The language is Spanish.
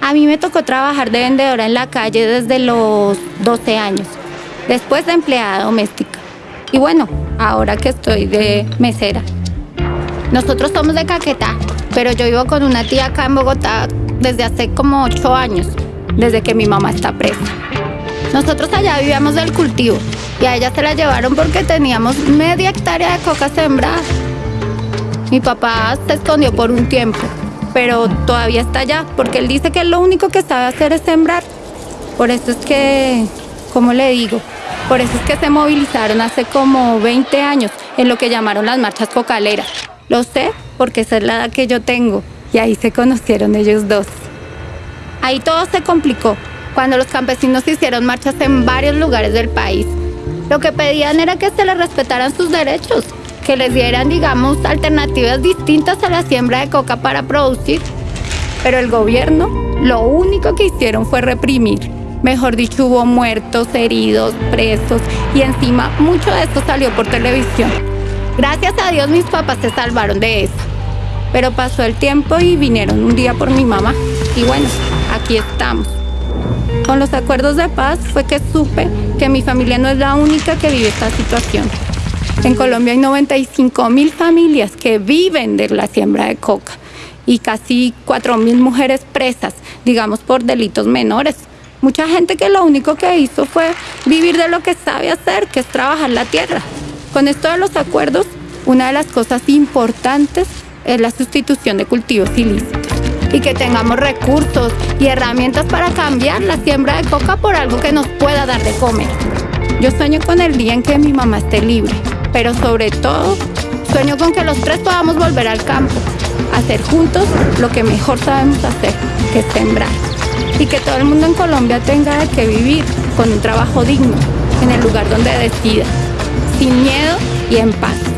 A mí me tocó trabajar de vendedora en la calle desde los 12 años, después de empleada doméstica. Y bueno, ahora que estoy de mesera. Nosotros somos de Caquetá, pero yo vivo con una tía acá en Bogotá desde hace como 8 años, desde que mi mamá está presa. Nosotros allá vivíamos del cultivo y a ella se la llevaron porque teníamos media hectárea de coca sembrada. Mi papá se escondió por un tiempo, pero todavía está allá porque él dice que lo único que sabe hacer es sembrar. Por eso es que, ¿cómo le digo? Por eso es que se movilizaron hace como 20 años en lo que llamaron las marchas cocaleras. Lo sé porque esa es la edad que yo tengo y ahí se conocieron ellos dos. Ahí todo se complicó cuando los campesinos hicieron marchas en varios lugares del país. Lo que pedían era que se les respetaran sus derechos, que les dieran, digamos, alternativas distintas a la siembra de coca para producir. Pero el gobierno lo único que hicieron fue reprimir. Mejor dicho, hubo muertos, heridos, presos y encima mucho de esto salió por televisión. Gracias a Dios mis papás se salvaron de eso. Pero pasó el tiempo y vinieron un día por mi mamá. Y bueno, aquí estamos. Con los acuerdos de paz fue que supe que mi familia no es la única que vive esta situación. En Colombia hay 95 mil familias que viven de la siembra de coca y casi 4 mil mujeres presas, digamos por delitos menores. Mucha gente que lo único que hizo fue vivir de lo que sabe hacer, que es trabajar la tierra. Con esto de los acuerdos, una de las cosas importantes es la sustitución de cultivos ilícitos y que tengamos recursos y herramientas para cambiar la siembra de coca por algo que nos pueda dar de comer. Yo sueño con el día en que mi mamá esté libre, pero sobre todo sueño con que los tres podamos volver al campo, hacer juntos lo que mejor sabemos hacer, que es sembrar. Y que todo el mundo en Colombia tenga que vivir con un trabajo digno, en el lugar donde decida, sin miedo y en paz.